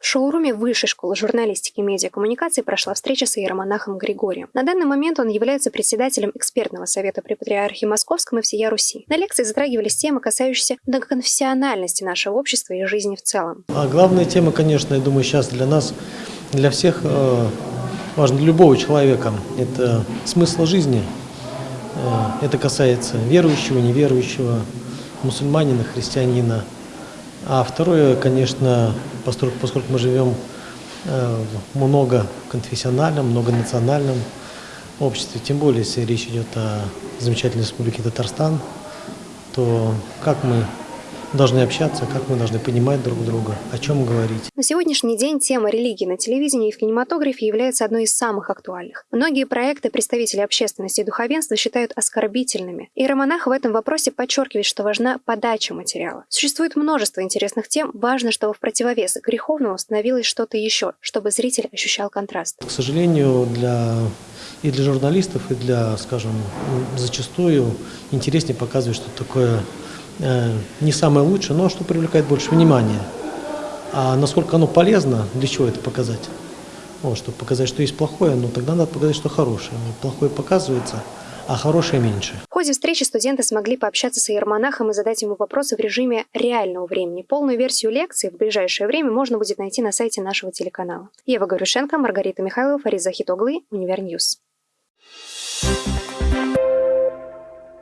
шоуруме Высшей школы журналистики и медиакоммуникации прошла встреча с иеромонахом Григорием. На данный момент он является председателем экспертного совета при Патриархе Московском и всея Руси. На лекции затрагивались темы, касающиеся многоконфессиональности нашего общества и жизни в целом. А главная тема, конечно, я думаю, сейчас для нас, для всех, э, важно для любого человека, это смысл жизни. Э, это касается верующего, неверующего, мусульманина, христианина. А второе, конечно, поскольку, мы живем э, в многоконфессиональном, многонациональном обществе, тем более, если речь идет о замечательной республике Татарстан, то как мы должны общаться, как мы должны понимать друг друга, о чем говорить. На сегодняшний день тема религии на телевидении и в кинематографе является одной из самых актуальных. Многие проекты представители общественности и духовенства считают оскорбительными. И Романах в этом вопросе подчеркивает, что важна подача материала. Существует множество интересных тем, важно, чтобы в противовес греховному становилось что-то еще, чтобы зритель ощущал контраст. К сожалению, для и для журналистов, и для, скажем, зачастую интереснее показывать что такое не самое лучшее, но что привлекает больше внимания. А насколько оно полезно, для чего это показать? Вот, чтобы показать, что есть плохое, но тогда надо показать, что хорошее. Но плохое показывается, а хорошее меньше. В ходе встречи студенты смогли пообщаться с иеромонахом и задать ему вопросы в режиме реального времени. Полную версию лекции в ближайшее время можно будет найти на сайте нашего телеканала. Ева Горюшенко, Маргарита Михайлова, Фарид Захитоглы, Univer News.